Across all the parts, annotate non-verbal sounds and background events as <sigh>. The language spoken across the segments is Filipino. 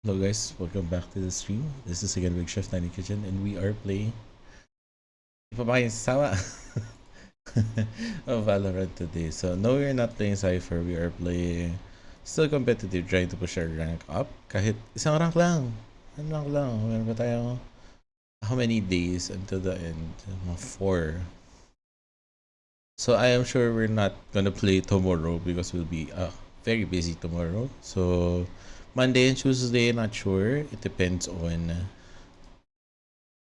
Hello guys, welcome back to the stream. This is again Big Chef Tiny Kitchen and we are playing Di pa ba kayo sawa? <laughs> oh, Valorant today. So no, we're not playing Cypher. We are playing still competitive, trying to push our rank up. Kahit isang rank lang. Ano lang. Tayo how many days until the end? Mga four. So I am sure we're not gonna play tomorrow because we'll be uh, very busy tomorrow. So Monday and Tuesday, not sure. It depends on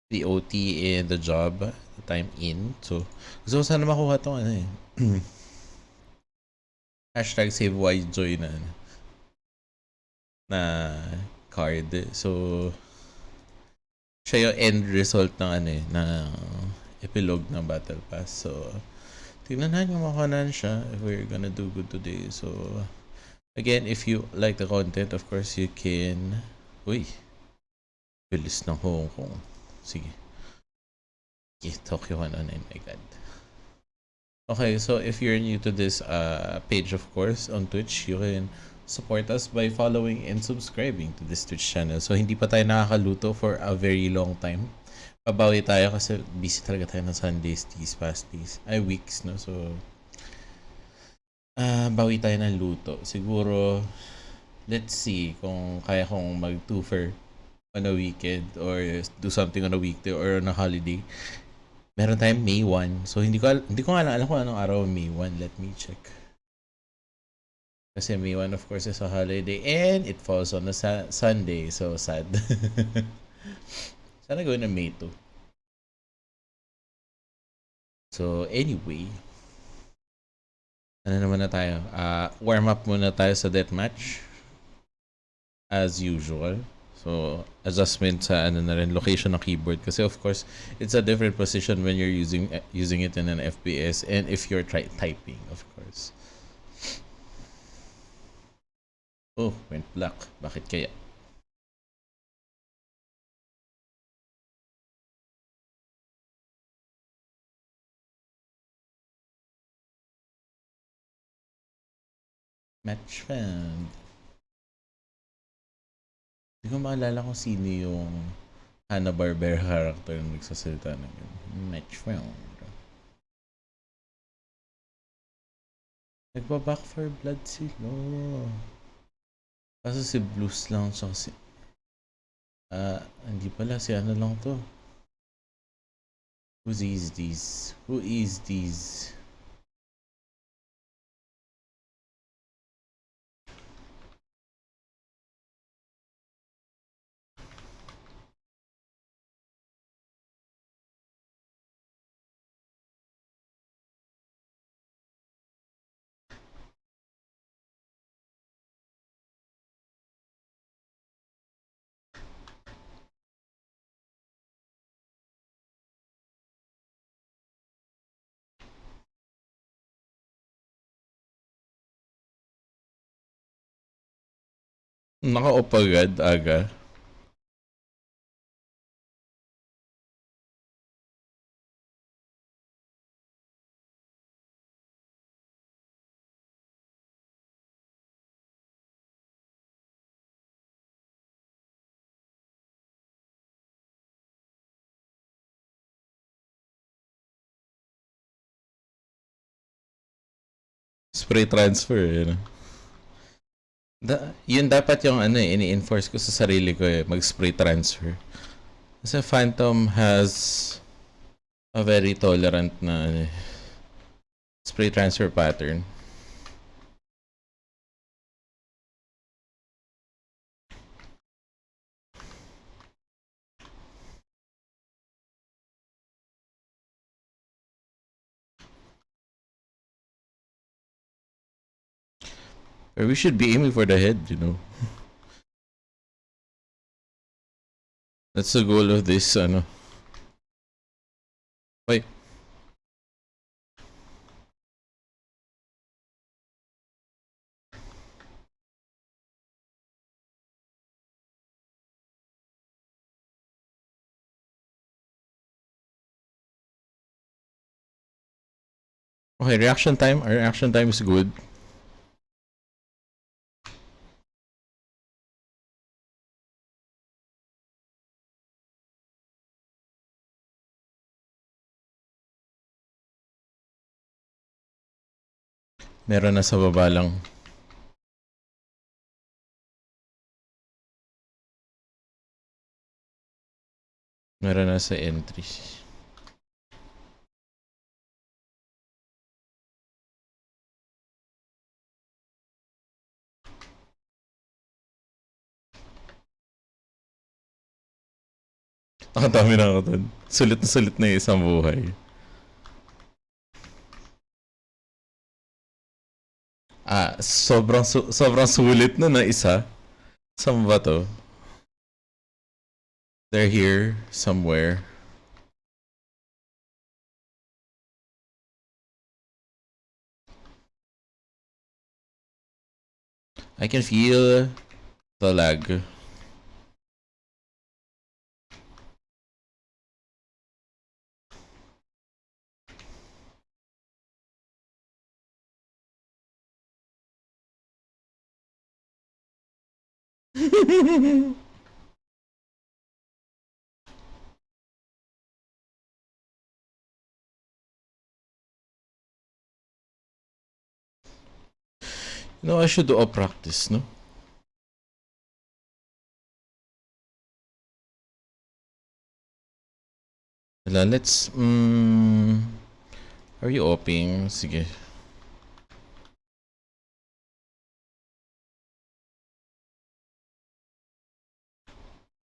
the OT and the job, the time in. So, gusto ko sana makuha tong ano eh. <clears throat> Hashtag save joy na na card. So, siya yung end result ng ano eh, na epilogue ng Battle Pass. So, tingnan natin kung makuha siya if we're gonna do good today. So, Again, if you like the content, of course, you can... Uy! Bilis ng Hong Kong. Sige. Okay, Tokyo 109, my god. Okay, so if you're new to this uh, page, of course, on Twitch, you can support us by following and subscribing to this Twitch channel. So, hindi pa tayo nakakaluto for a very long time. Pabawi tayo kasi busy talaga tayo ng Sundays, these past days. Ay, weeks, no? So, Ah, bawi tayo ng luto. Siguro, let's see kung kaya kong mag-twofer on a weekend or do something on a weekday or on a holiday. Meron tayong May 1. So, hindi ko, hindi ko nga alam kung anong araw May 1. Let me check. Kasi May 1, of course, is a holiday and it falls on a sa- Sunday. So, sad. <laughs> Sana gawin na May 2. So, anyway, ano naman na tayo? Uh, warm up muna tayo sa deathmatch. As usual. So, adjustment sa ano na rin, location ng keyboard. Kasi of course, it's a different position when you're using using it in an FPS and if you're typing, of course. Oh, went black. Bakit kaya? Match found. Hindi ko maalala kung sino yung Hanna-Barbera character na nagsasalita ng yun. Match found. Nagba-back for blood sila. Kaso si Blues lang siya si... Ah, uh, hindi pala. Si ano lang to. Who is these? Who is these? Naka-off agad, aga. Spray transfer, yun. Da, yun dapat yung ano eh, ini-enforce ko sa sarili ko eh, mag-spray transfer. Kasi Phantom has a very tolerant na ano, eh, spray transfer pattern. Or we should be aiming for the head, you know. That's the goal of this, ano. Wait. Okay, reaction time. Our reaction time is good. Meron na sa baba lang. Meron na sa entry. Ang dami na ako dun. Sulit na sulit na isang buhay. Ah, sobrang su- sobrang sulit na na isa. Saan ba to? They're here somewhere. I can feel the lag. No, I should do a practice, no? Let's... Mm, are you opening? Sige.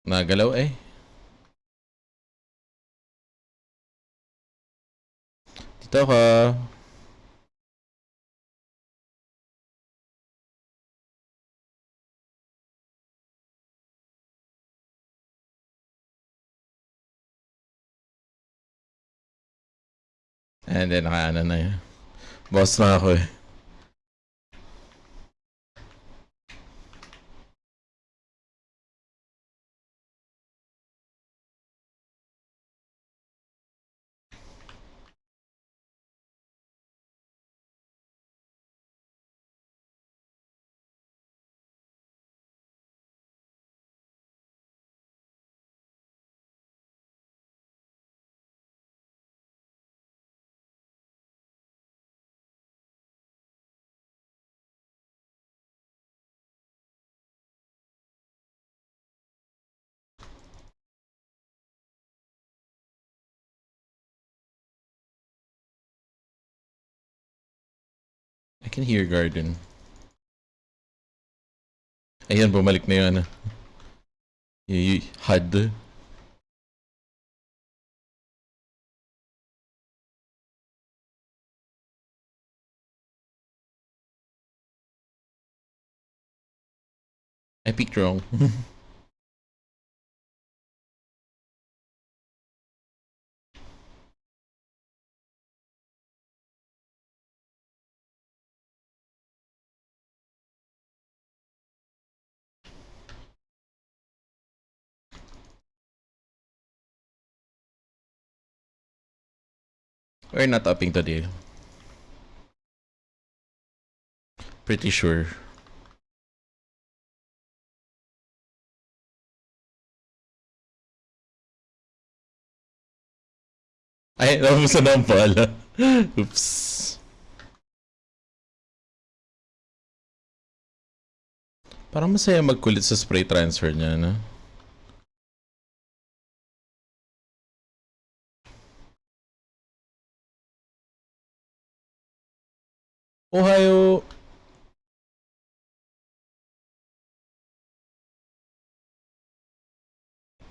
Nagalaw eh. Dito ka. And then nakaano na yun. Boss na ako eh. fucking Heergarden. Ayan, bumalik na yun. Yung HUD. I peeked wrong. We're not upping today. Pretty sure. Ay, namusta na pala. <laughs> Oops. Parang masaya magkulit sa spray transfer niya, no? Ohio.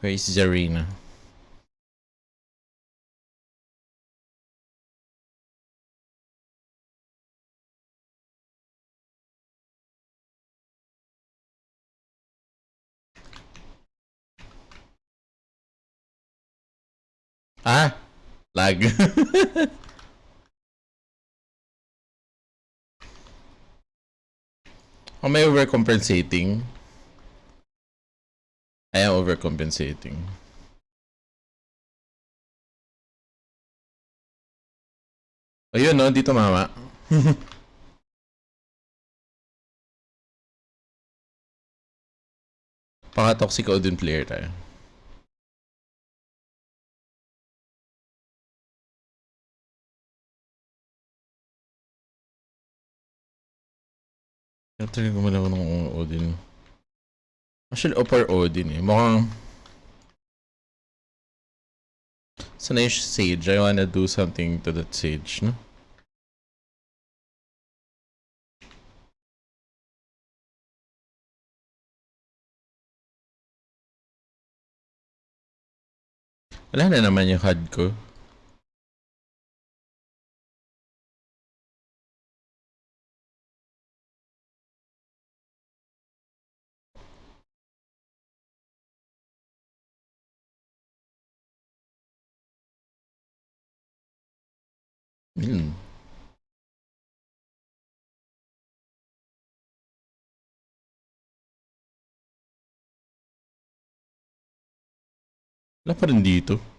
Where is Zarina? Ah, lag. <laughs> Am I overcompensating? I am overcompensating. Ayun no, dito mama. <laughs> Paka-toxic Odin player tayo. Kaya talaga gumalaw ng Odin. Actually, Opar Odin eh. Mukhang... Sana yung Sage. I wanna do something to that Sage, no? Wala na naman yung HUD ko. L'ha prendito?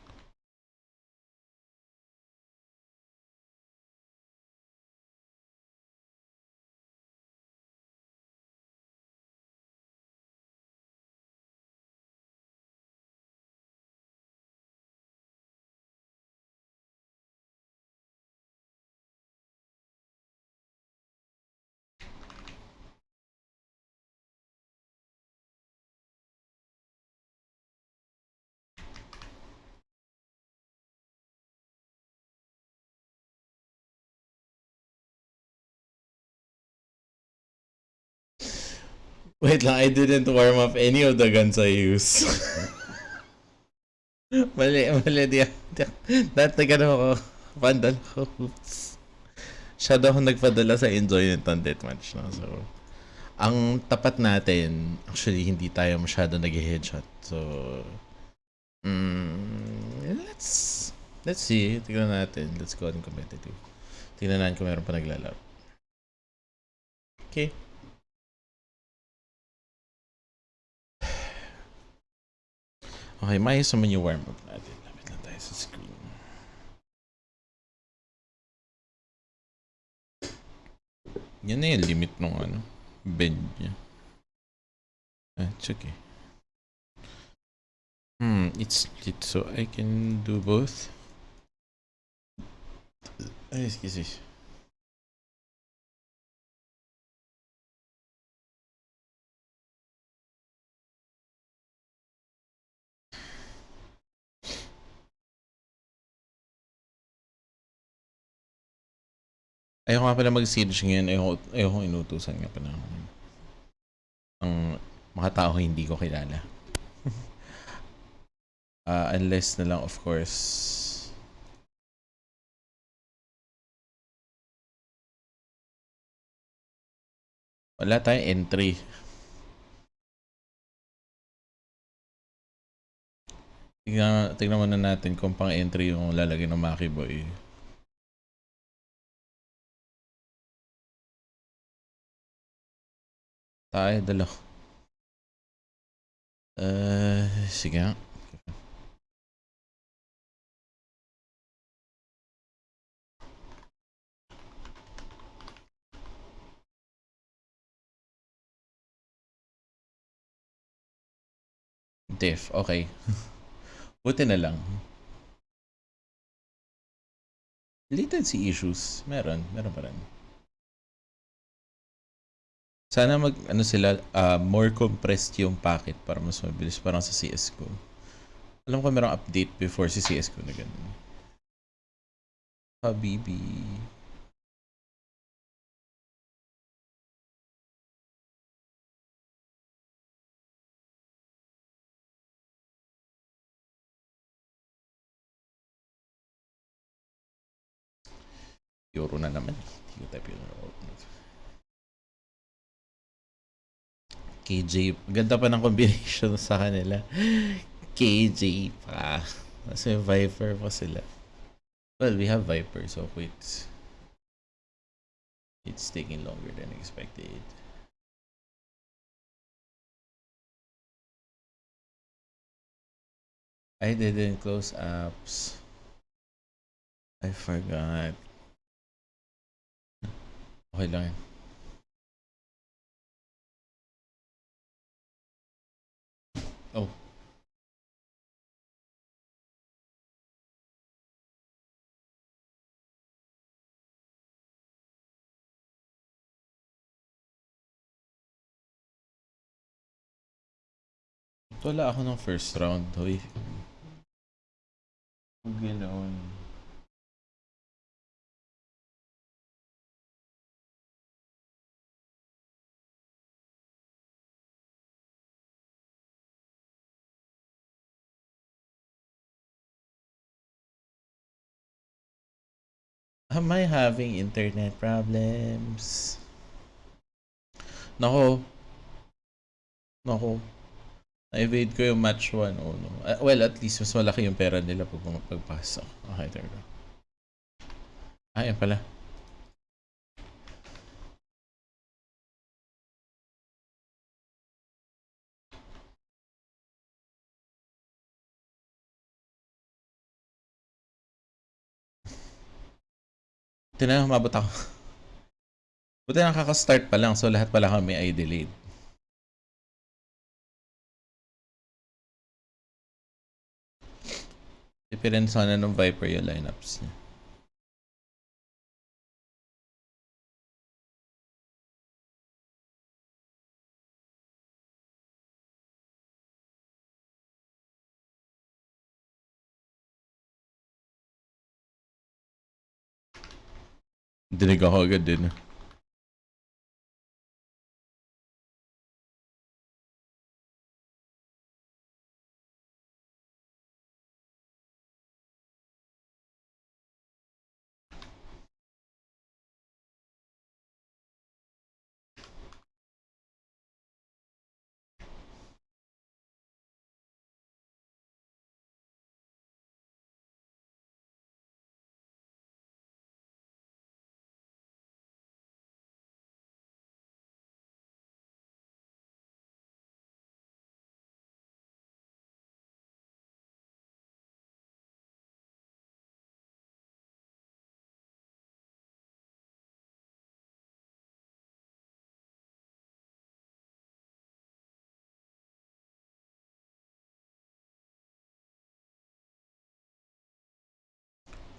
Wait lang, I didn't warm up any of the guns I use. <laughs> mali, mali. Di, di, dahil nagano ako, pandal ko. Oops. Shadow ako nagpadala sa enjoy nitong deathmatch. No? So, ang tapat natin, actually, hindi tayo masyado nag-headshot. So, mm, let's, let's see. Tingnan natin. Let's go on competitive. Tingnan natin kung meron pa naglalaro. Okay. Okay, maayos naman yung warm-up natin. Lapit lang tayo sa screen. Yan na yung limit ng ano, bend niya. Ah, okay. Hmm, it's split so I can do both. Ay, excuse me. Ayoko nga pala mag-siege ngayon. Ayoko, ayoko inutusan nga pala. Ang mga tao hindi ko kilala. uh, <laughs> unless na lang, of course, wala tayong entry. Tingnan, tingnan muna natin kung pang entry yung lalagay ng Maki Boy. Tayo, dalo. Uh, sige. Def, okay. <laughs> Buti na lang. Latency issues. Meron. Meron pa rin. Sana mag, ano sila, uh, more compressed yung packet para mas mabilis. Parang sa CSGO. Alam ko merong update before si CSGO na ganun. Habibi. Euro na naman. Hindi ko type Euro. KJ. Ganda pa ng combination sa kanila. KJ pa. Kasi Viper pa sila. Well, we have Viper, so wait. It's taking longer than expected. I didn't close apps. I forgot. Okay lang yan. Oh. Wala ako ng first round, hoy. Ganoon. Am I having internet problems? Nako. Nako. Na-evade ko yung match 1 oh no. Ah, well, at least mas malaki yung pera nila pag pagpasok. Okay, there we go. Ah, yan pala. Ito na, umabot ako. <laughs> Buti nakaka-start pa lang, so lahat pala kami ay delayed. Different sana ng Viper yung lineups niya. Didn't go all good, didn't it?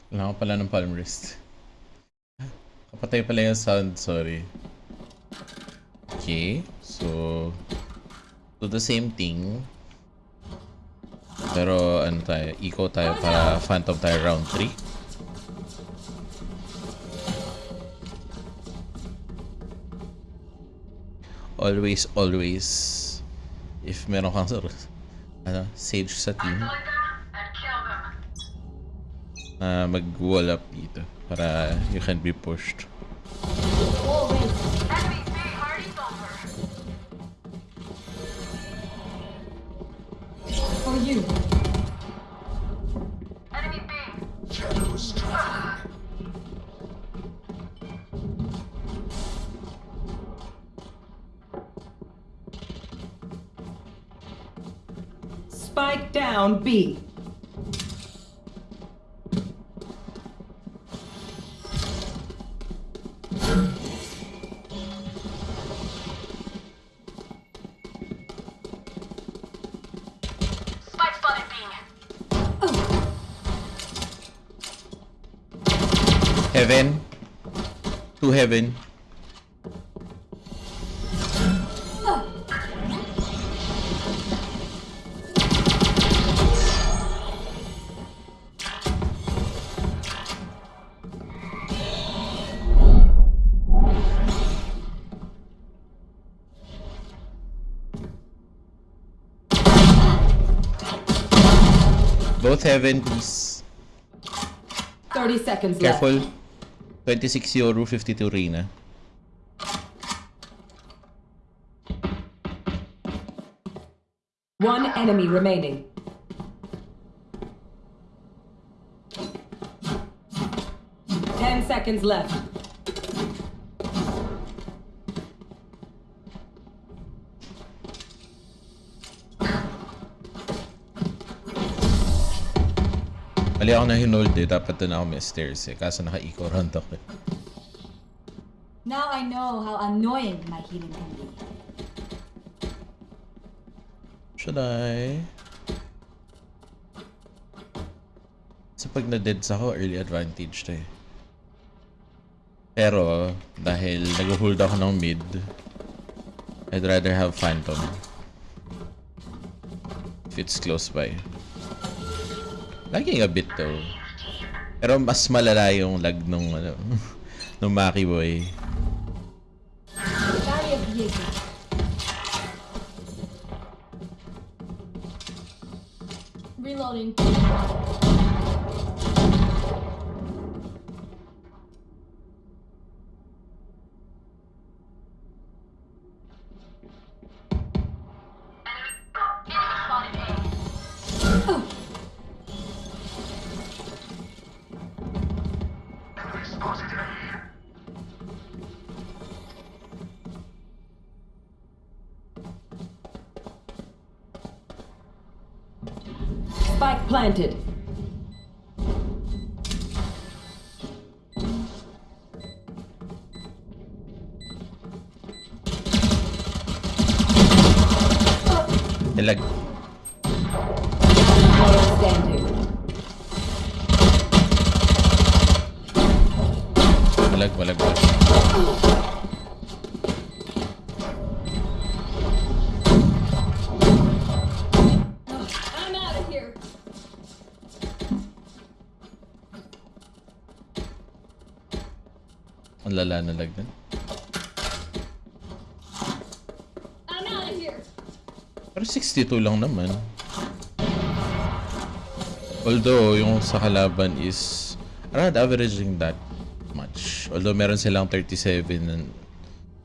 Kailangan pala ng palm wrist. Kapatay pala yung sound, sorry. Okay, so... Do the same thing. Pero ano tayo, eco tayo para phantom tayo round 3. Always, always, if meron kang <laughs> ano, sage sa team, na mag-wall up dito para you can be pushed. For you. Enemy B. Spike down B. heaven. Both heaven, please. 30 seconds left. Careful. 26 Yoru, 52 Reyna. One enemy remaining. Ten seconds left. Mali ako na hinold eh. Dapat doon ako may stairs eh. Kaso naka-eco round ako eh. Now I know how annoying my healing can be. Should I? Sa pag na-deads ako, early advantage to eh. Pero, dahil nag-hold ako ng mid, I'd rather have Phantom. if it's close by. Lagging a bit though. Pero mas malala yung lag nung ano, <laughs> nung Maki Boy. Spike planted. It like 62 lang naman. Although, yung sa kalaban is around averaging that much. Although, meron silang 37 na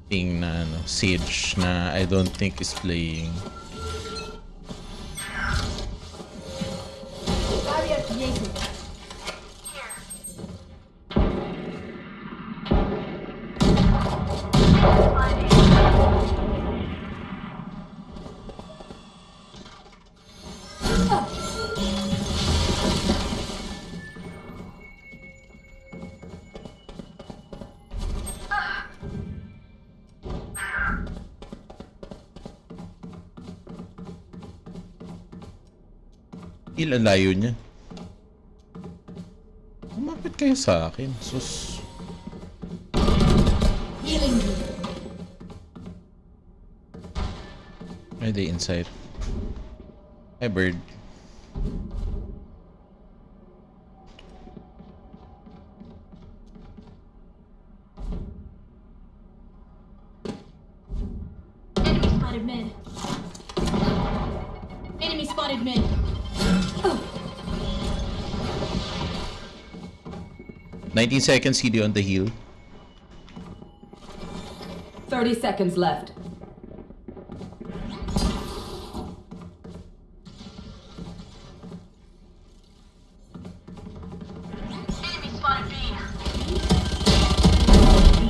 thing na ano, Sage na I don't think is playing. Layo niya? Kumapit kayo sa akin. Sus. Are they inside? Hi, bird. 19 seconds CD on the heel. 30 seconds left. Enemy spotted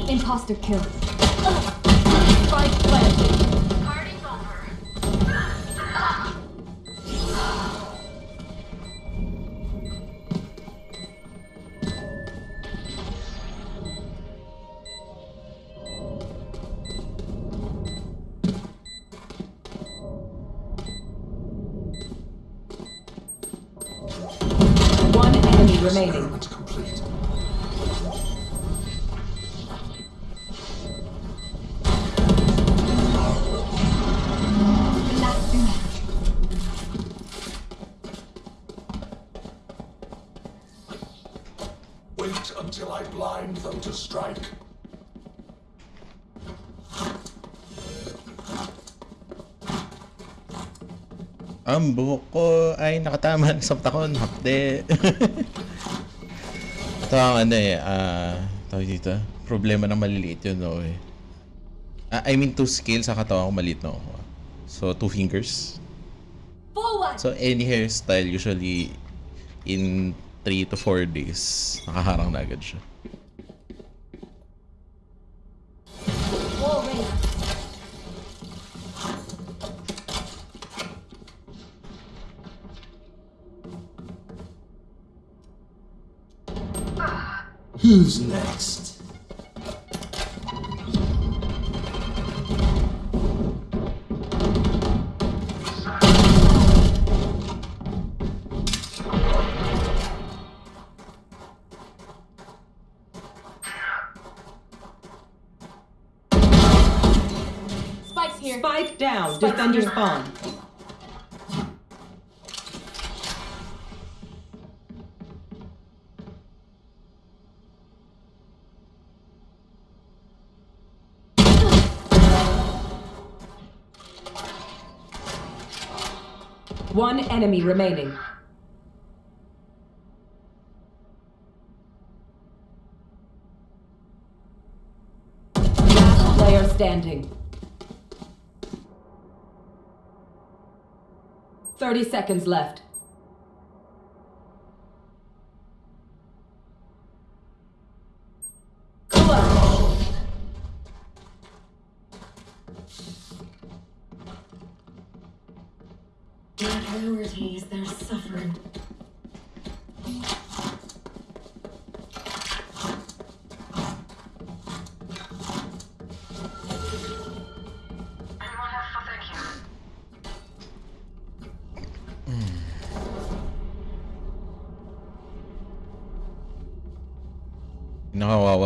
B. Imposter kill. Remaining. Complete. Wait until I blind them to strike. Ang buhok ko ay nakatama <laughs> sa takon. Hakde. <laughs> Ito ang ano eh, ah, tawag dito, problema ng maliliit yun, no eh. Ah, I mean, two scale sa katawan ko maliit, no? So, two fingers. Forward. So, any hairstyle, usually, in 3 to 4 days, nakaharang na agad siya. Enemy remaining. Last player standing. 30 seconds left.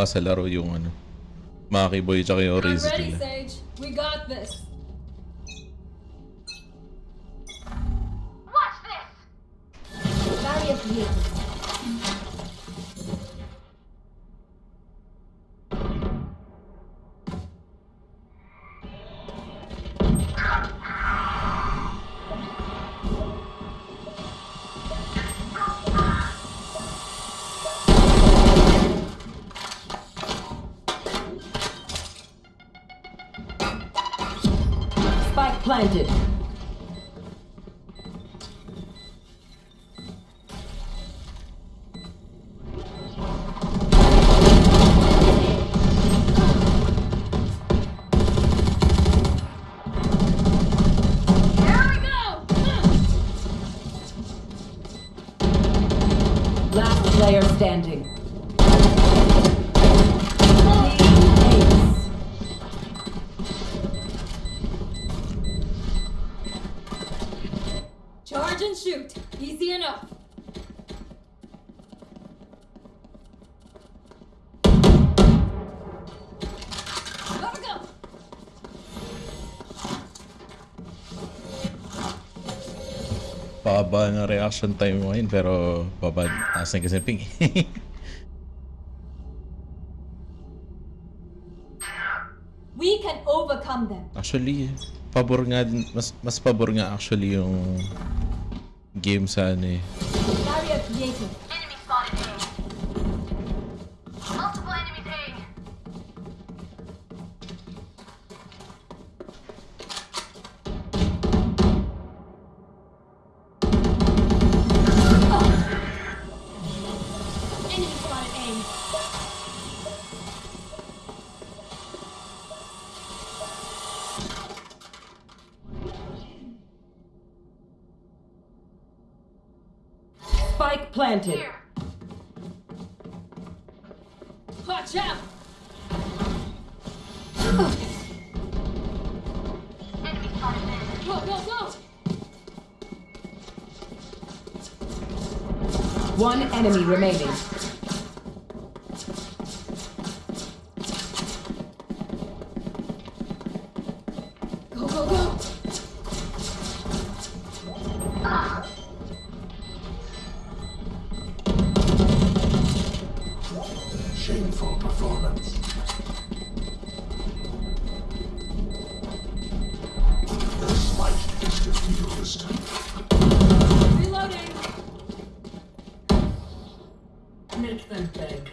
Sa laro yung ano. Maki Boy tsaka yung I'm Riz ready, nila. Sage. We got this. Watch this! Barrier created. Reaction time mo ngayon pero baba taas na kasi ping. <laughs> We can overcome them. actually, pabor nga mas mas pabor nga actually yung game sa ano eh. Barrier created. Planted. Here. Watch out! Enemy spotted A. Go, go, go! One enemy remaining. Shameful performance. This light is diffused. Reloading! Make them beg.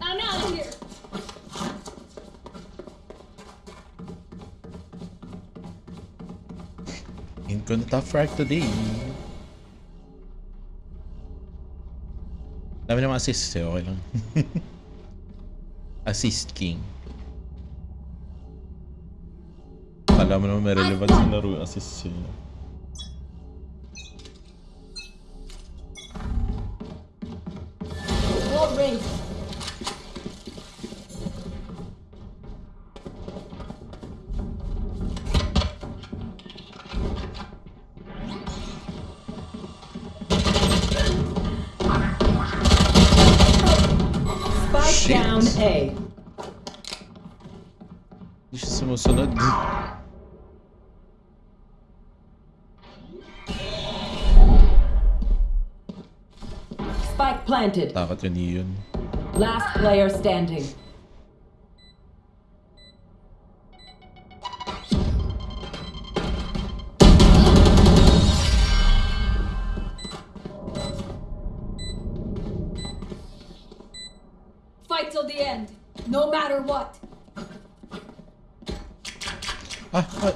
I'm out of here! Ain't gonna top frag today. Dami naman assist eh, okay lang. <laughs> assist king. Alam mo naman may relevance sa laro yung assist siya. Last player standing. Fight till the end, no matter what. Ah, ah.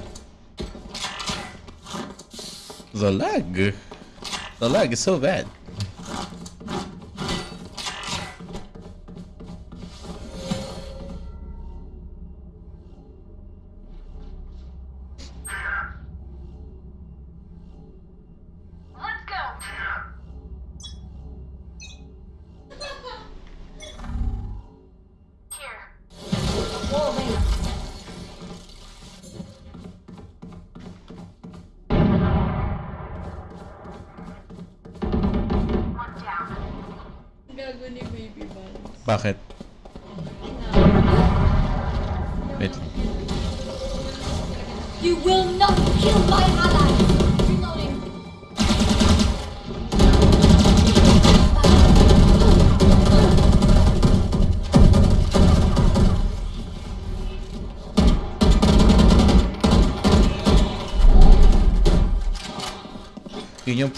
The lag. The lag is so bad.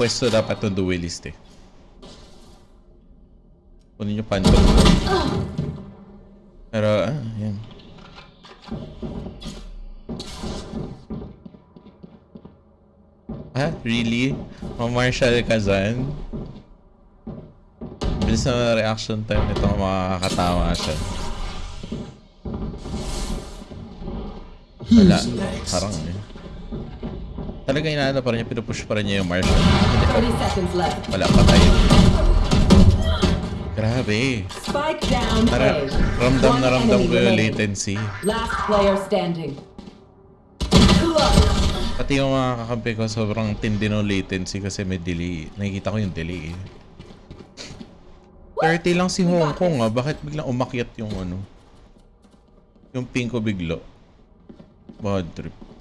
Pwesto dapat ng duelist eh. Kunin yung phantom. Pero, ah, yan. Ah, really? Ma-martial ka dyan? Bilis na reaction time nito, makakatawa siya. Wala. Parang eh. Talaga inaano pa rin niya, pinupush pa rin niya yung martial. 30 seconds left. Wala, patay. Grabe. Spike down Tara, ramdam na ramdam ko yung latency. Last player standing. Pati yung mga kakampi ko, sobrang tindi ng latency kasi may delay. Nakikita ko yung delay eh. 30 lang si Hong Kong ah. Bakit biglang umakyat yung ano? Yung ping ko biglo. Bad trip.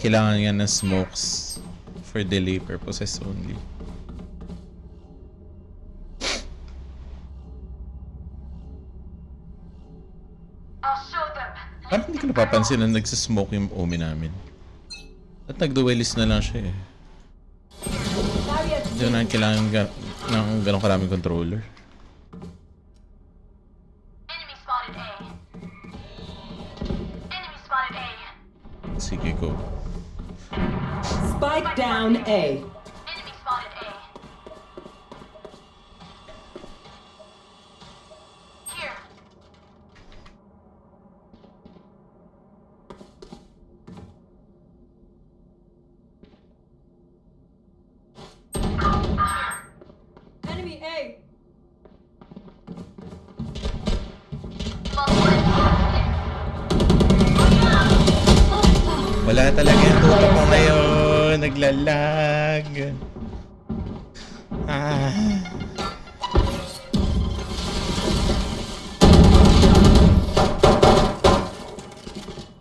Kailangan nga ng smokes for delay purposes only. Parang hindi ko napapansin na nagsismoke yung umi namin. At nag-duelist na lang siya eh. Hindi ko na kailangan ga- ng ganong karaming controller. Sige ko. Spike down A. Wala talaga yung tutok ko ngayon. Naglalag. Ah.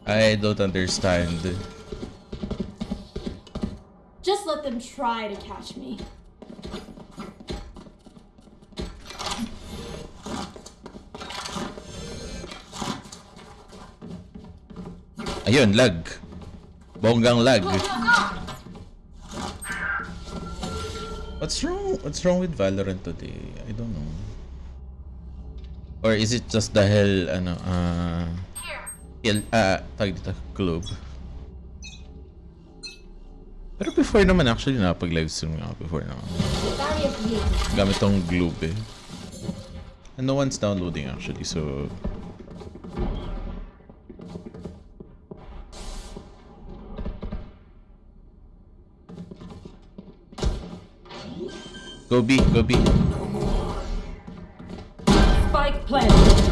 I don't understand. Just let them try to catch me. Ayun, lag. Bonggang lag. What's wrong? What's wrong with Valorant today? I don't know. Or is it just dahil ano ah Here. uh, ah tawag dito globe. Pero before naman actually napag live stream nga before naman. Gamit tong globe eh. And no one's downloading actually so Go B, go B. Spike planted.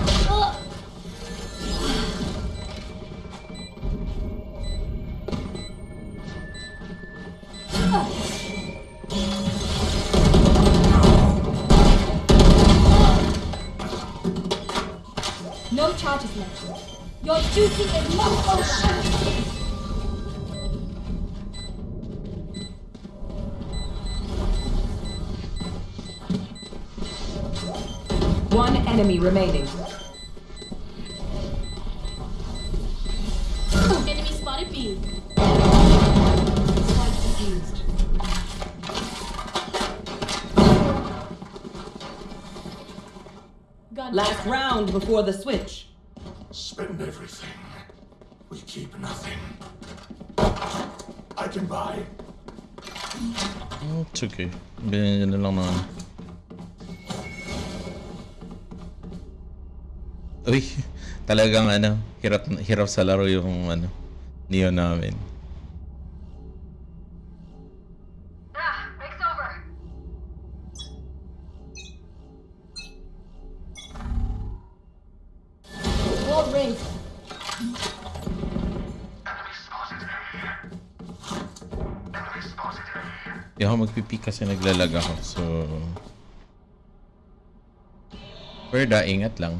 No charges left. Your duty is not over. enemy remaining. Enemy spotted B. Last round before the switch. Spend everything. We keep nothing. I can buy. It's okay. Bien, il y en a Uy, <laughs> talagang ano, hirap hirap sa laro yung ano, Neo namin. Ah, over. Wall raised. Hindi ako magpipi kasi naglalag ako. So... Perda, ingat lang.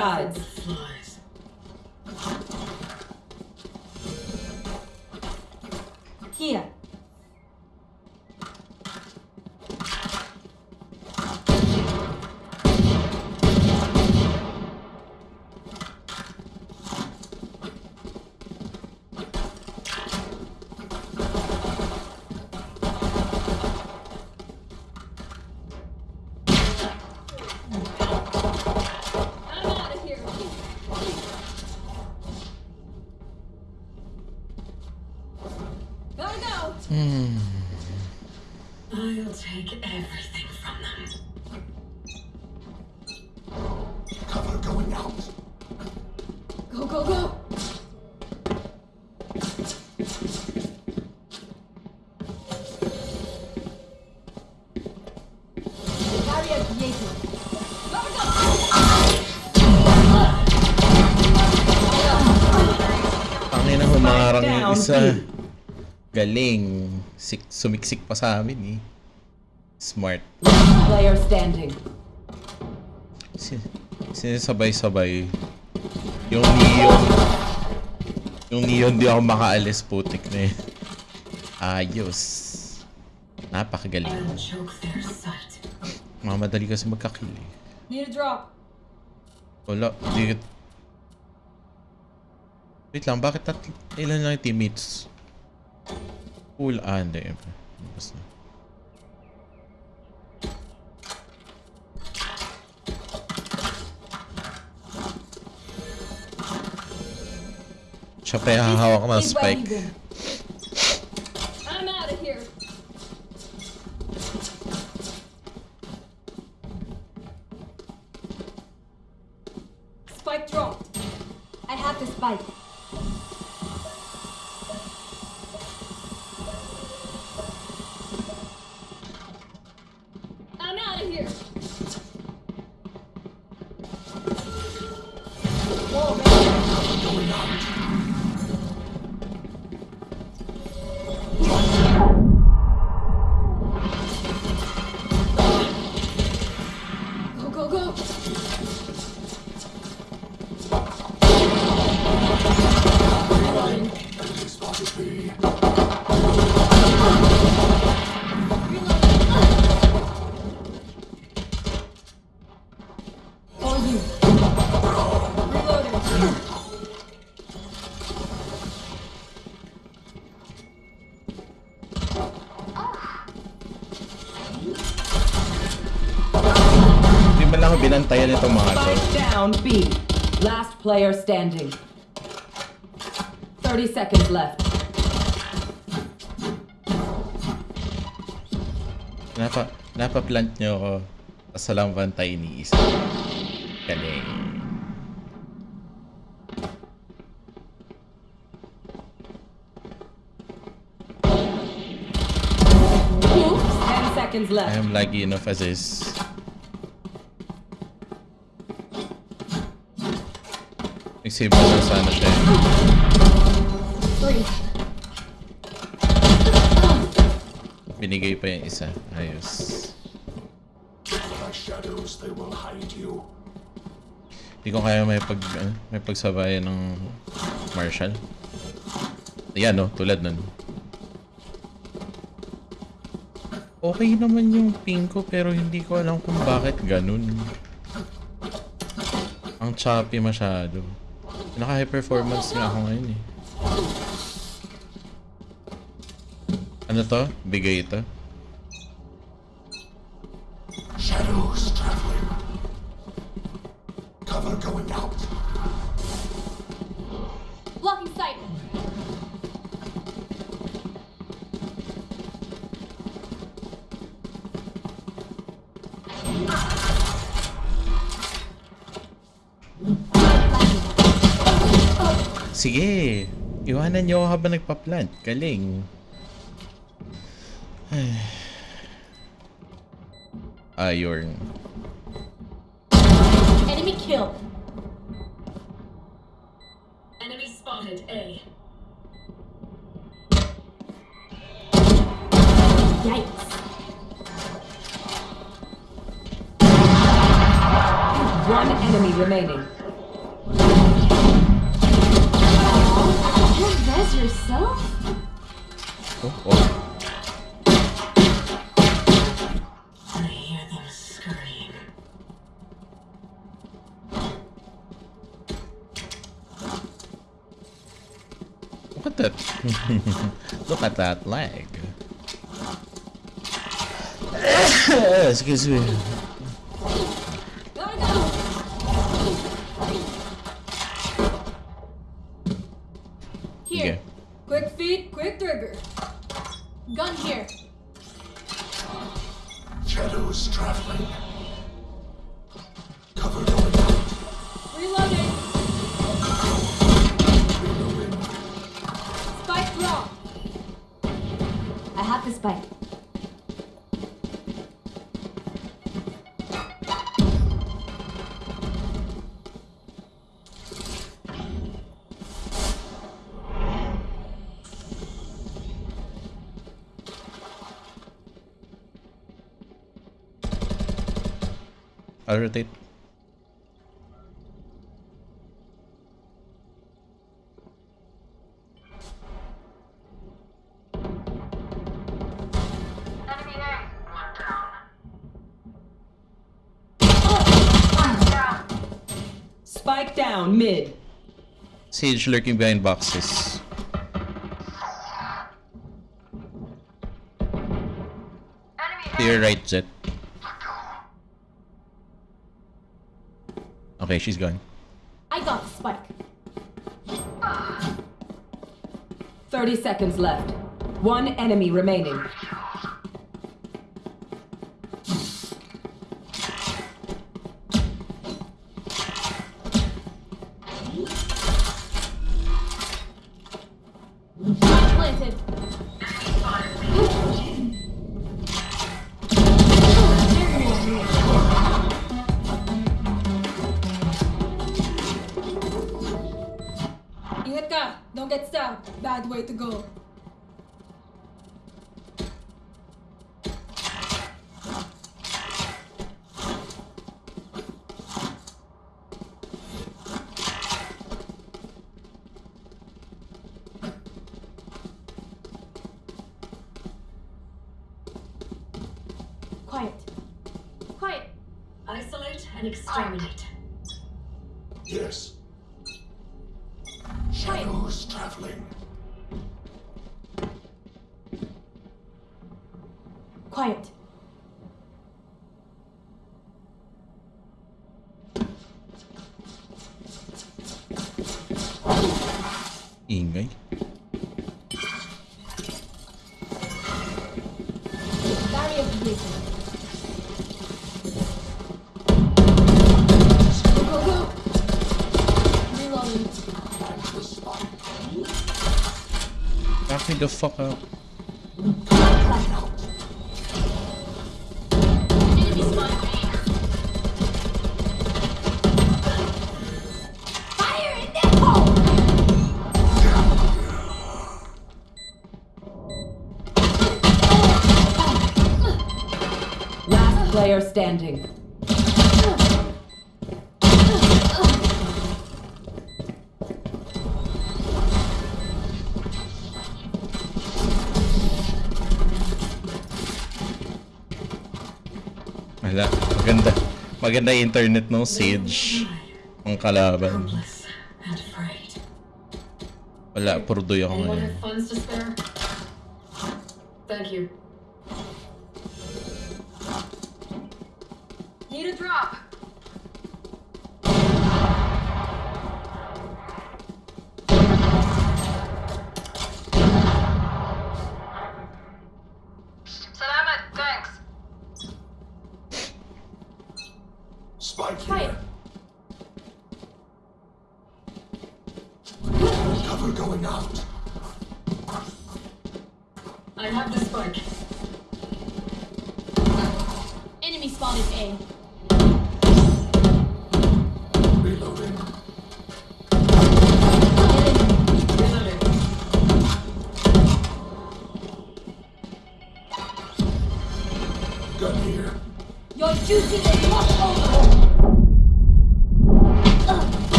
Tá. Kia, down, isa. Galing. Sik sumiksik pa sa amin eh. Smart. Last player standing. Si sinisabay-sabay. Yung neon. Yung neon di ako makaalis putik na eh. Ayos. Napakagaling. Mamadali kasi magkakill eh. Need a drop. Wala, di... Wait lang, bakit tat... Ilan lang yung teammates? Cool, ah, hindi. Basta. Siya pa yung hahawak ng spike. been. I'm out of here. Spike dropped. I have the spike. Binantayan itong mga to. Down B. Last player standing. 30 seconds left. Napa, napa-plant nyo ako. Tapos walang bantay ni isa. Galing. Oops, 10 seconds I left. am lucky enough as is. Mo na sana siya. eh. free. Binigay pa yung isa. Ayos. Hindi ko kaya may pag ano, may pagsabayan ng Marshall. Ayan no, tulad nun. Okay naman yung ping ko pero hindi ko alam kung bakit ganun. Ang choppy masyado. Naka high performance nga ako ngayon eh. Ano to? Bigay ito? Ako habang nagpa-plant. Galing. Ayorn. That leg. <coughs> Excuse me. Here. Okay. Quick feet, quick trigger. Gun here. Shadows traveling. Bye. I'll rotate. Sage lurking behind boxes. To your right, Jet. Okay, she's gone. I got spike. 30 seconds left. One enemy remaining. the fuck out. Last player standing. Maganda yung internet ng Sage. Ang kalaban. Wala, puro doy ako ngayon. Thank you.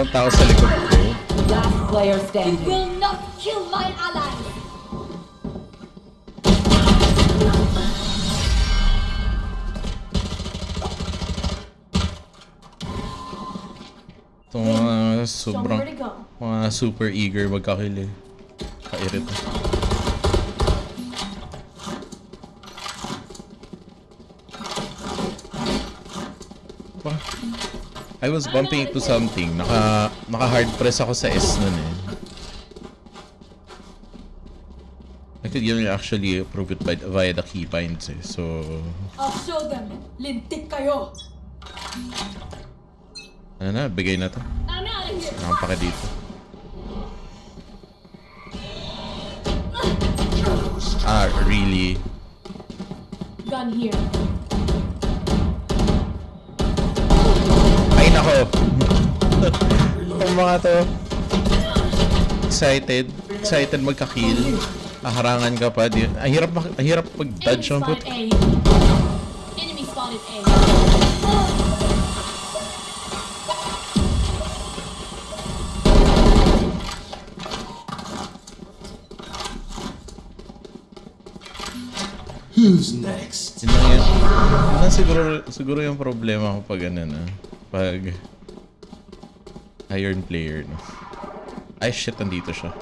Wall? Meron bang tao sa likod ko? Last player You standing. will not kill my ally. Itong mga sobrang, mga super eager magkakili. Kairita. I was bumping into something. Naka, naka hard press ako sa S nun eh. I could even actually prove it by, via the keybinds eh. So, I'll show them. Lintik kayo. ano na, bigay na to. I'm out of here. Nakampaka dito. Ah, really? Gun here. <laughs> Ang mga to. Excited. Excited magka-kill. Aharangan ka pa. Di, ang hirap, ang hirap mag-dodge ng put. spotted A. Enemy spotted A. Who's next? Yun lang yan. Yun lang siguro, siguro yung problema ko pag ano na. Pag iron player, no. Ay, shit, nandito siya.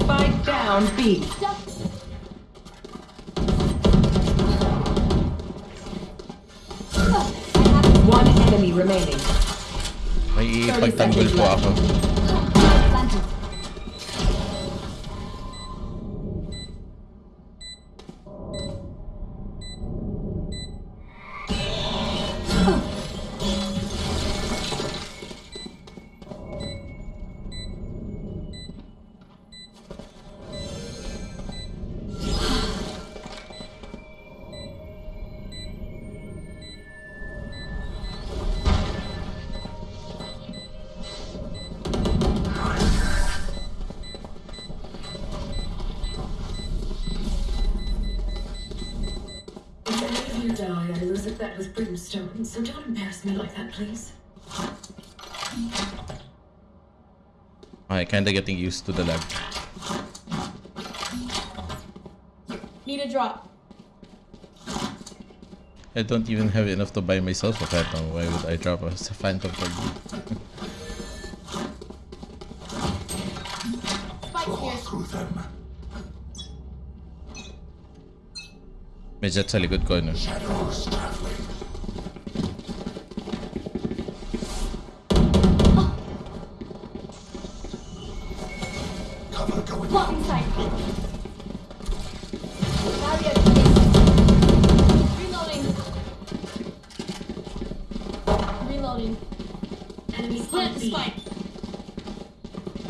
Spike down B. One enemy remaining. May ipagtanggol po ako. So don't embarrass me like that, please. Okay, kinda getting used to the lag. Need a drop. I don't even have enough to buy myself a phantom. Why would I drop a phantom for you? Spike Claw here. through them. May jet sa likod ko, no? Shadows traveling.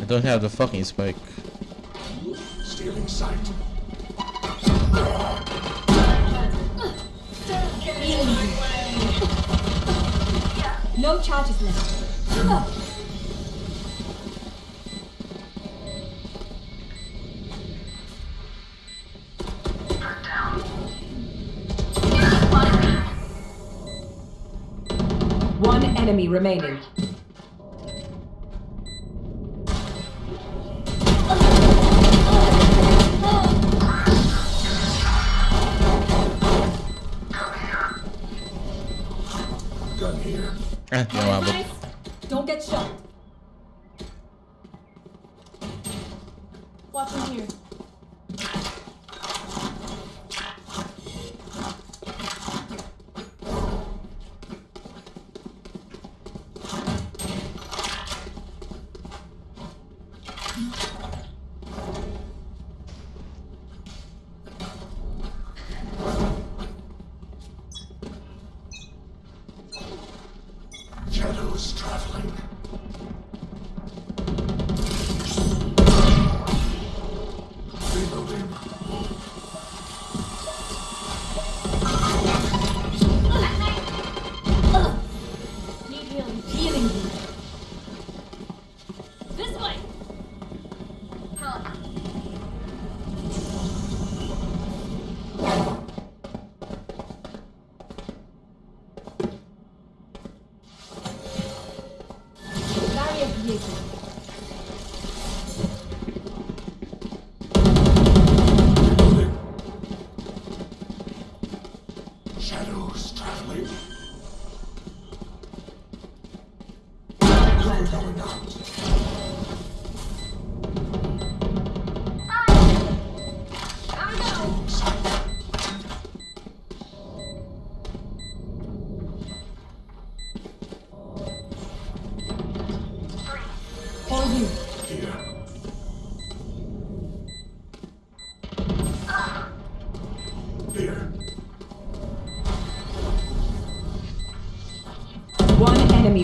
Don't have the fucking spike. Stealing sight. Get in my way. No charges left. One enemy remaining.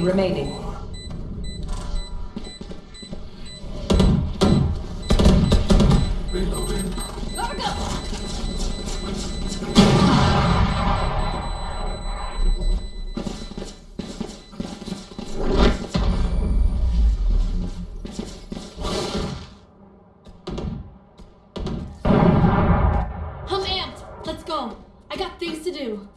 Remaining. Reloading. I'm amped. Let's go. I got things to do.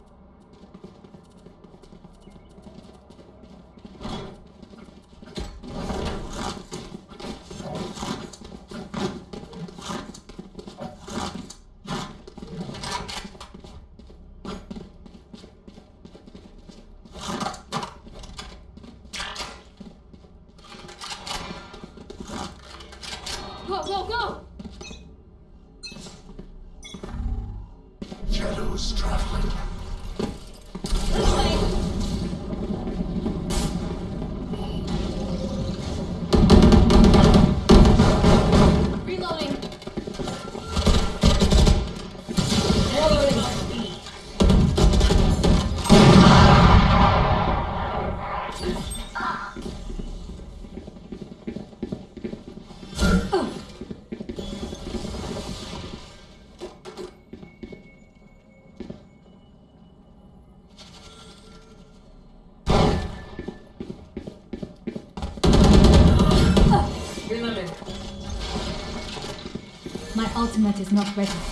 Ultimate is not ready.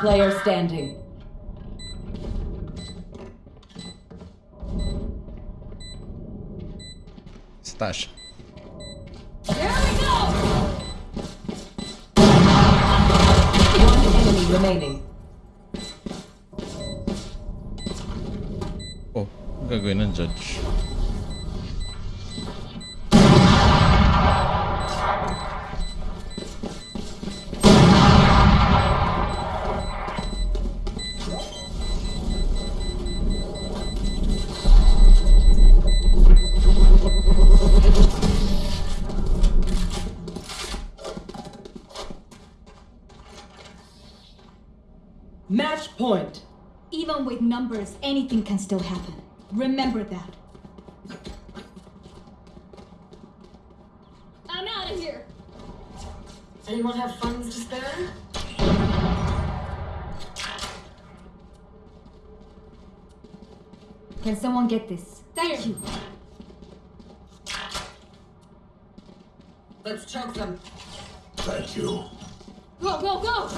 Player standing. anything can still happen. Remember that. I'm out of here! Anyone have funds to spare? Can someone get this? Thank here. you. Let's choke them. Thank you. Go, go, go!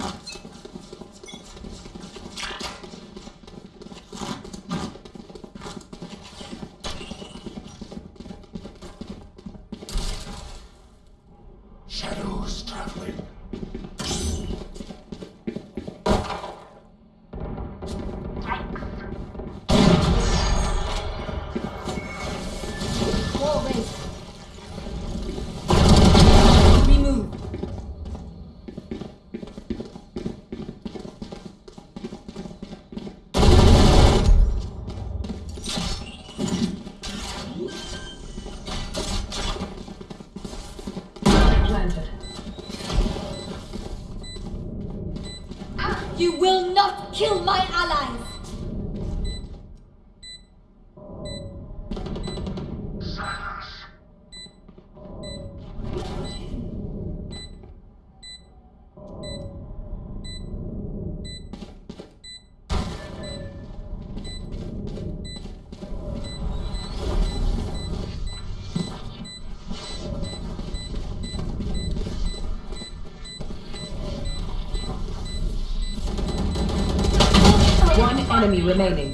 remaining.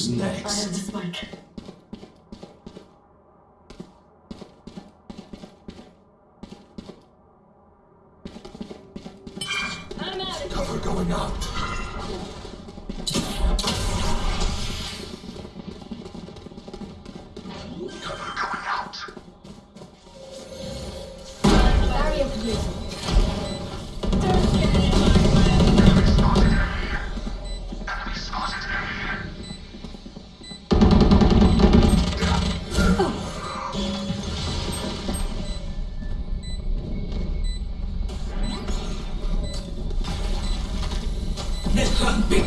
who's next?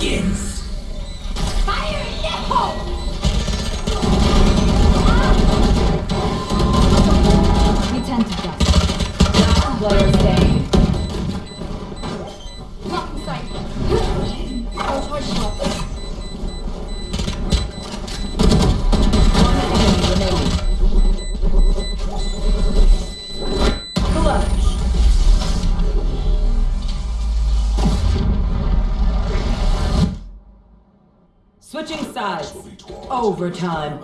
begins. Overtime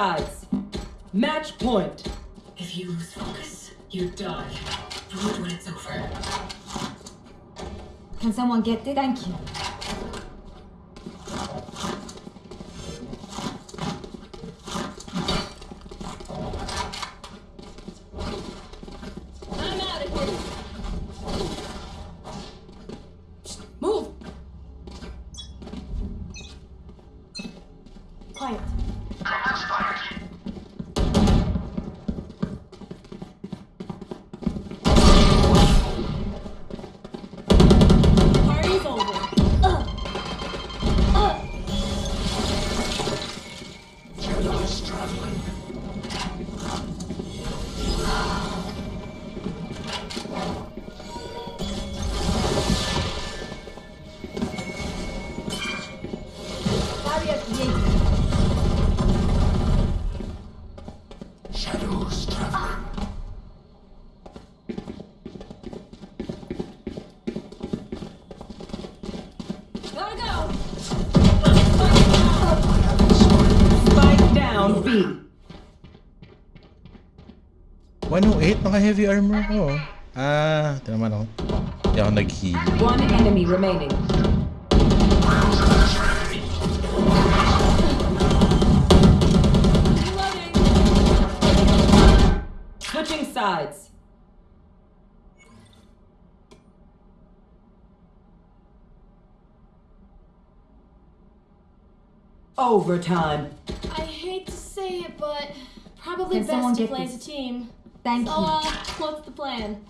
sides. Match point. If you lose focus, you die. Vote when it's over. Can someone get it? Thank you. I'm out of here. Move. Quiet. Naka-heavy armor ko. Ah, tinaman ako. Hindi ako nag-heal. One enemy remaining. Switching sides. Overtime. I hate to say it, but probably Can best to play this? as a team. Thank So, you. uh, what's the plan?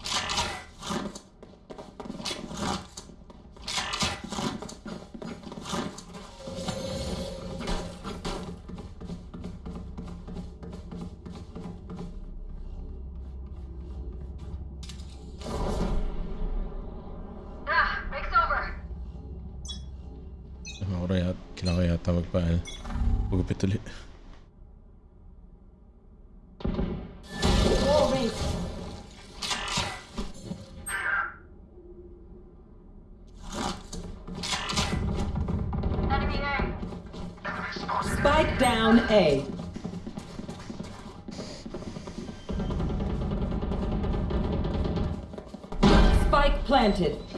planted.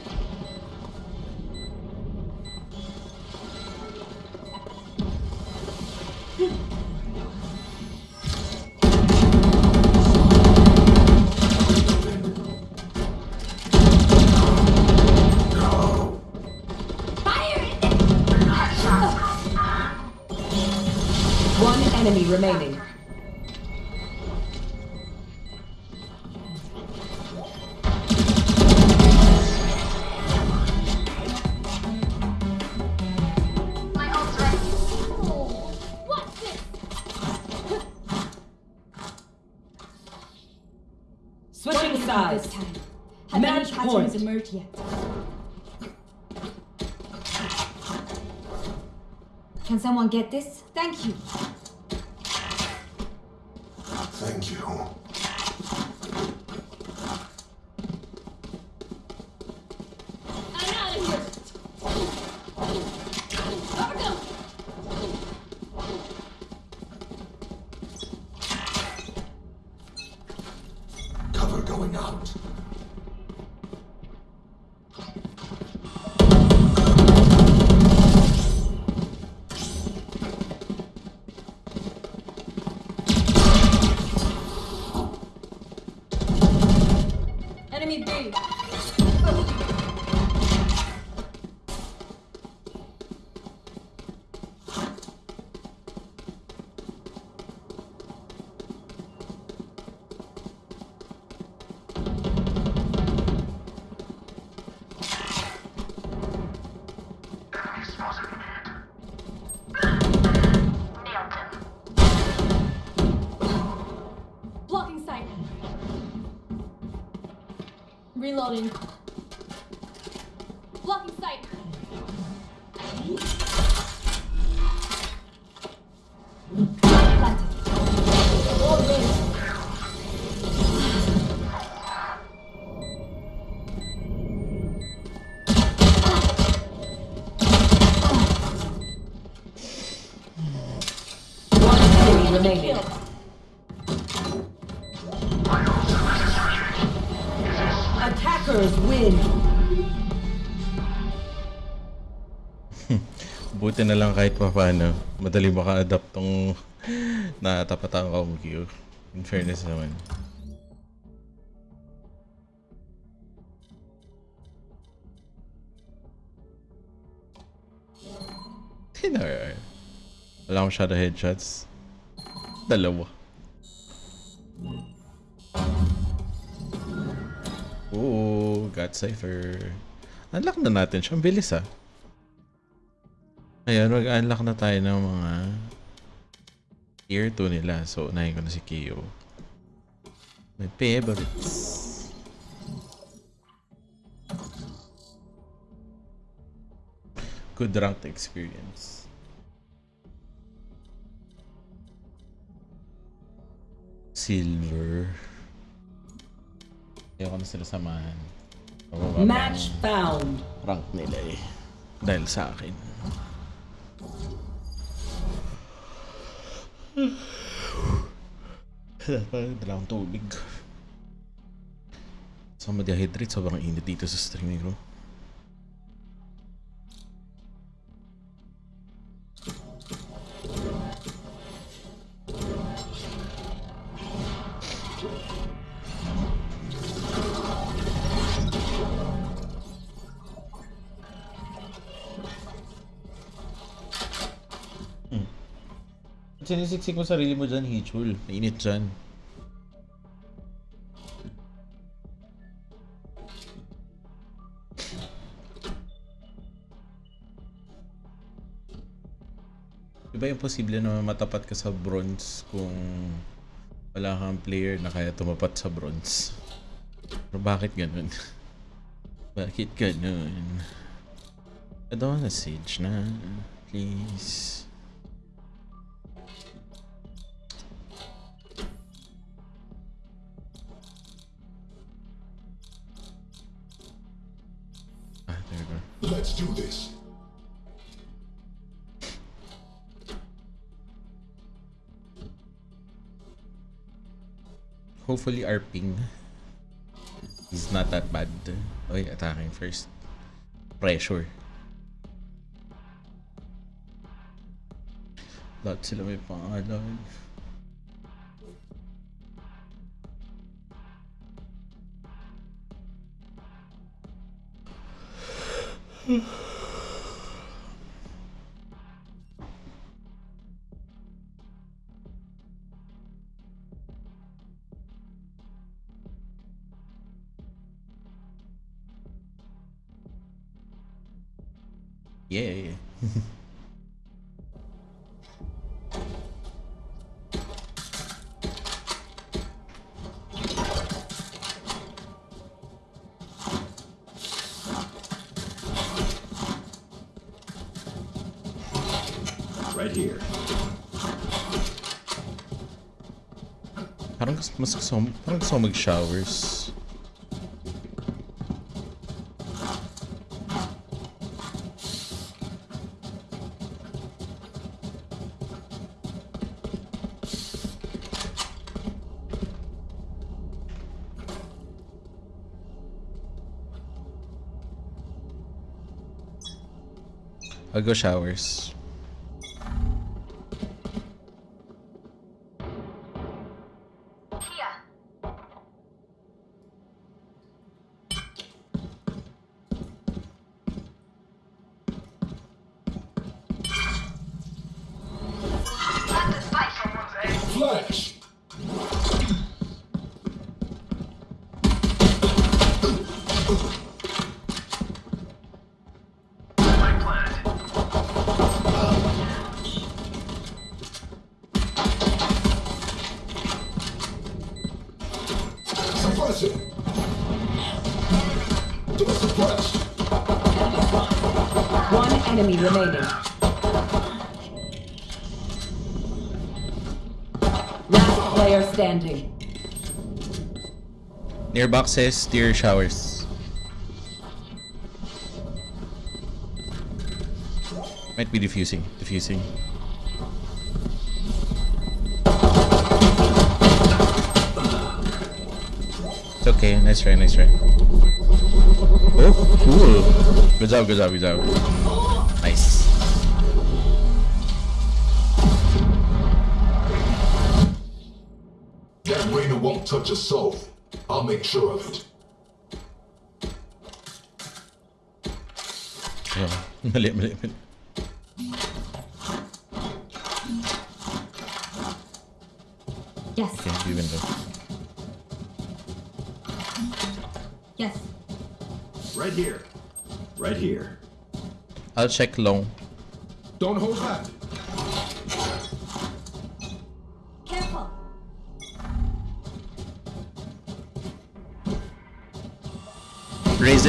remaining. Switching This time. Have Match any patterns emerged yet? Can someone get this? Thank you. Buti na lang kahit pa paano, madali maka-adapt tong <laughs> natapatan ang Q. In fairness naman. Tinar. Wala akong shadow headshots. Dalawa. Oo, got Cypher. Unlock na natin siya. Ang bilis ah. Ayun, mag-unlock na tayo ng mga tier 2 nila. So, unahin ko na si Kyo. My favorites. Good ranked experience. Silver. Ayoko na sila samahan. Match found. rank nila eh. Dahil sa akin. <sighs> Dala akong tubig. So, ma-dehydrate. Sobrang init dito sa streaming room. Sinisiksik mo sarili mo dyan, Hichul. Mainit dyan. Diba yung posible na matapat ka sa bronze kung wala kang player na kaya tumapat sa bronze? Pero bakit ganun? <laughs> bakit ganun? I don't wanna siege na. Please. Hopefully our ping is not that bad. Okay, attacking first. Pressure. Lahat sila may pangalan. Yeah. <sighs> <sighs> Olha só Mug Showers. I'll go showers. Near boxes, steer showers. Might be diffusing. Diffusing. It's okay. Nice try. Nice try. Oh, cool. Good job, good job, good job. Nice. That Rainer won't touch a soul. I'll make sure of it. <laughs> Yes. Okay, be window. Yes. Right here. Right here. I'll check long. Don't hold back.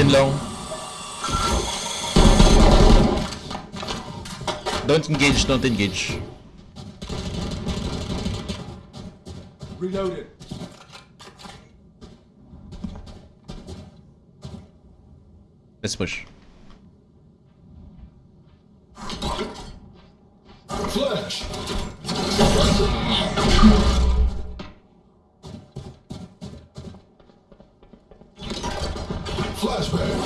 Raise in long. Don't engage, don't engage. Reloaded. Let's push. flashback.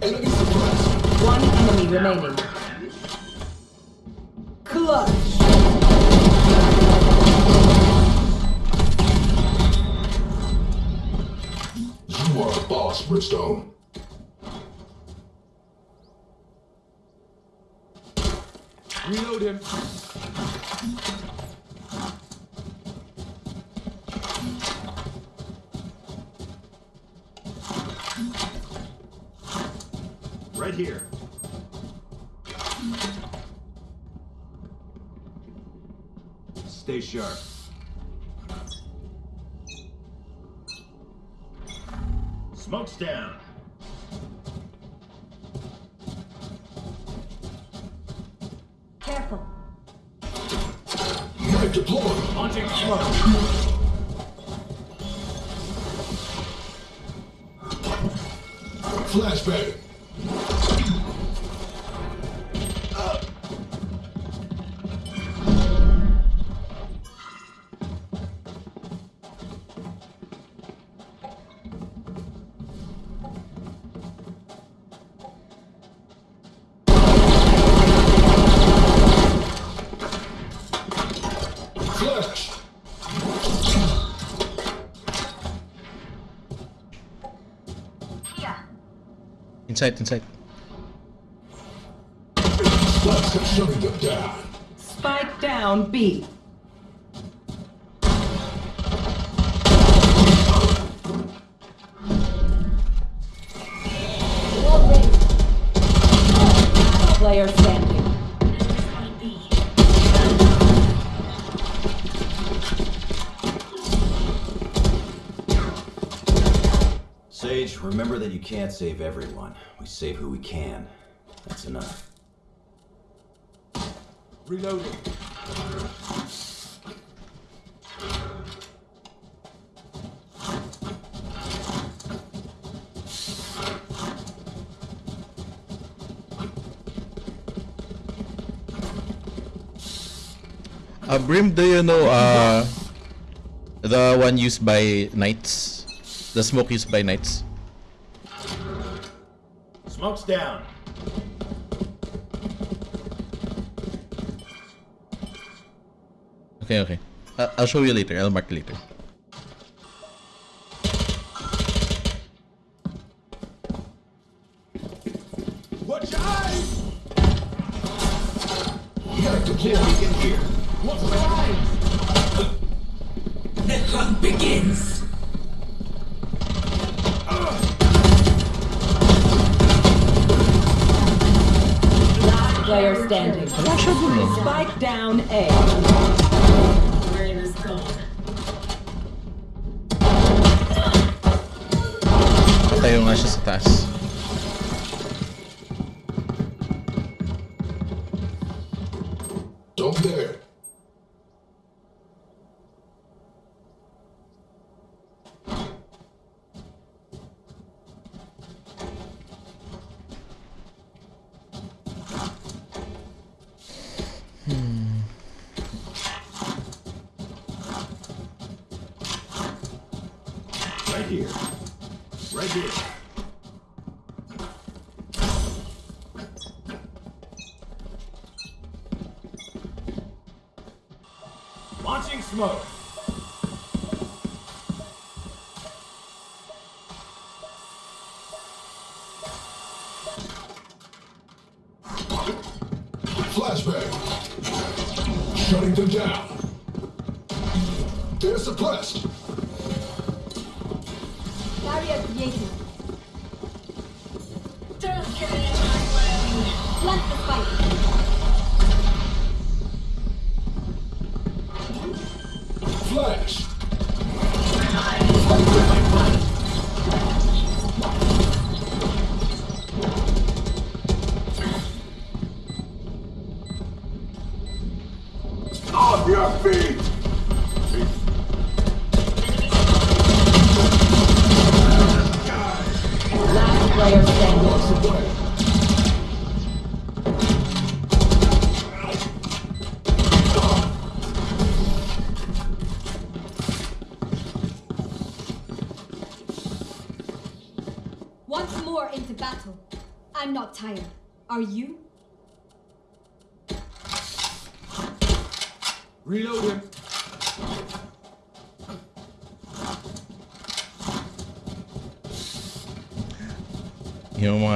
Enemy suppressed. One enemy remaining. Inside, inside. Spike down B. you can't save everyone. We save who we can. That's enough. Reloading. Uh, Brim, do you know uh, the one used by knights? The smoke used by knights? Down. Okay, okay. Uh, I'll show you later. I'll mark later. Flash.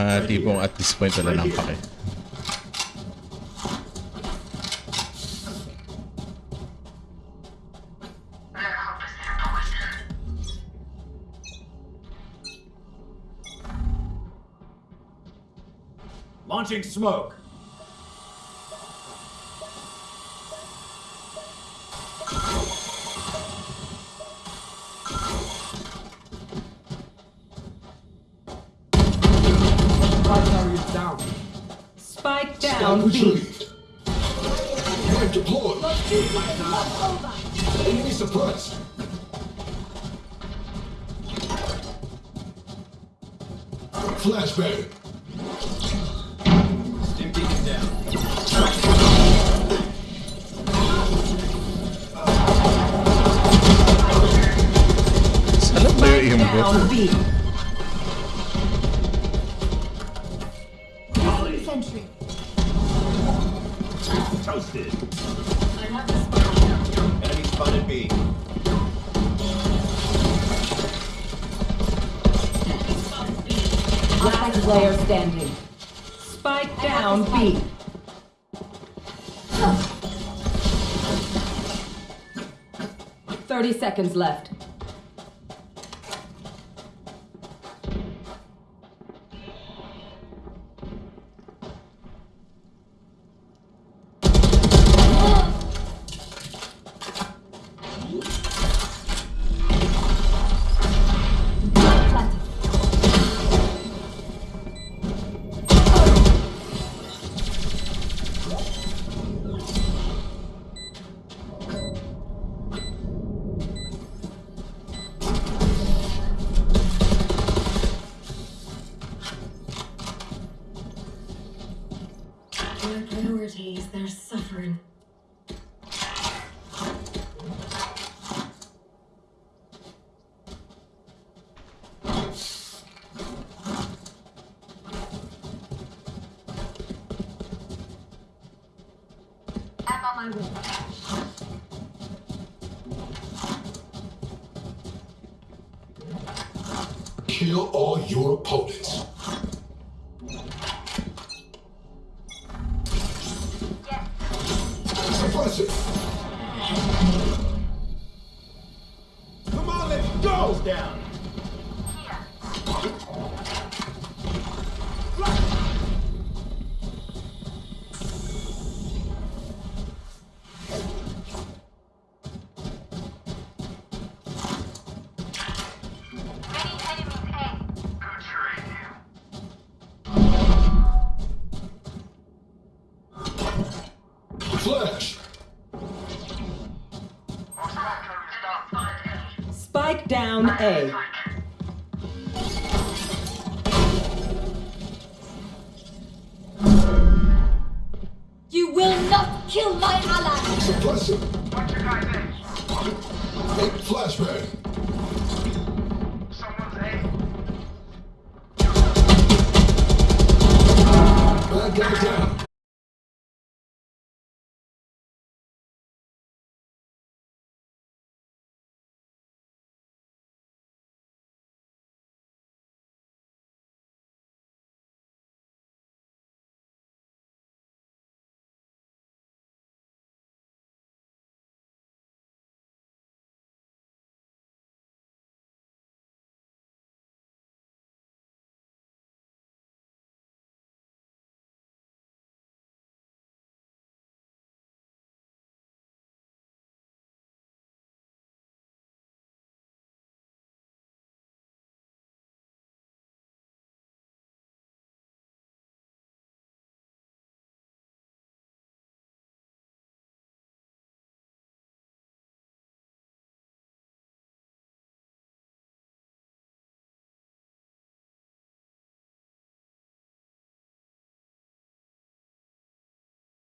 mga tipong at this point wala nang pake. Launching smoke. Ground retreat. Unit deployed. Enemy suppressed. Flashbang. Stim beacon down. Celebrate him, bro. toasted. Enemy spotted B. Last player standing. Spike down B. Thirty seconds left. kill all your opponents.